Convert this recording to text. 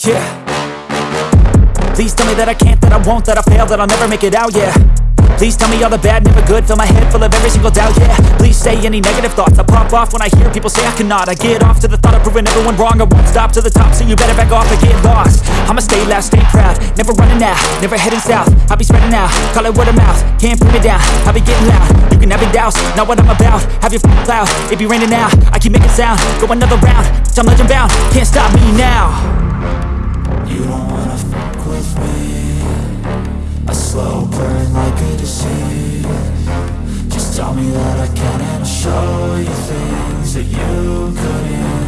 Yeah. Please tell me that I can't, that I won't, that I fail, that I'll never make it out, yeah. Please tell me all the bad, never good Fill my head full of every single doubt, yeah. Please say any negative thoughts I pop off when I hear people say I cannot. I get off to the thought of proving everyone wrong I won't stop to the top, so you better back off and get lost. I'ma stay loud, stay proud Never running out, never heading south. I'll be spreading out, call it word of mouth Can't put me down, I'll be getting loud. You can have your doubts, not what I'm about Have your f***ing cloud, it be raining now I keep making sound, go another round I'm legend bound, can't stop me now Just tell me that I can and I'll show you things that you couldn't